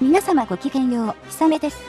皆様ごきげんよう、ひさめです。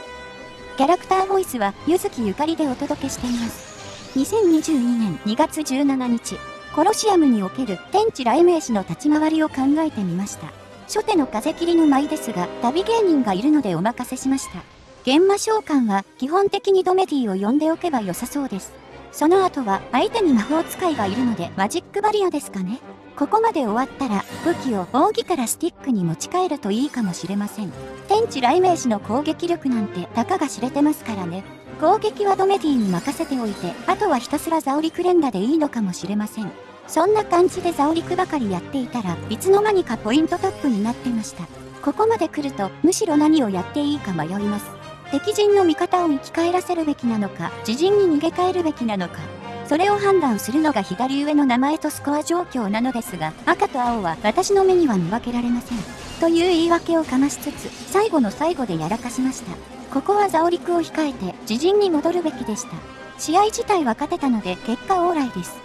キャラクターボイスは、ゆずきゆかりでお届けしています。2022年2月17日、コロシアムにおける天地雷鳴士の立ち回りを考えてみました。初手の風切りの舞ですが、旅芸人がいるのでお任せしました。現魔召喚は基本的にドメディを呼んでおけば良さそうです。その後は相手に魔法使いがいるのでマジックバリアですかね。ここまで終わったら武器を扇からスティックに持ち帰るといいかもしれません。天地雷鳴士の攻撃力なんてたかが知れてますからね。攻撃はドメディに任せておいて、あとはひたすらザオリクレンガでいいのかもしれません。そんな感じでザオリクばかりやっていたらいつの間にかポイントトップになってました。ここまで来るとむしろ何をやっていいか迷います。敵陣の味方を生き返らせるべきなのか、自陣に逃げ帰るべきなのか、それを判断するのが左上の名前とスコア状況なのですが、赤と青は私の目には見分けられません。という言い訳をかましつつ、最後の最後でやらかしました。ここはザオリクを控えて自陣に戻るべきでした。試合自体は勝てたので結果オーライです。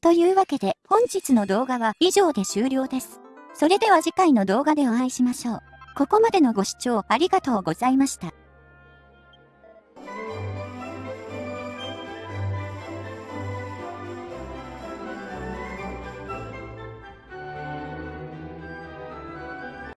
というわけで本日の動画は以上で終了です。それでは次回の動画でお会いしましょう。ここまでのご視聴ありがとうございました。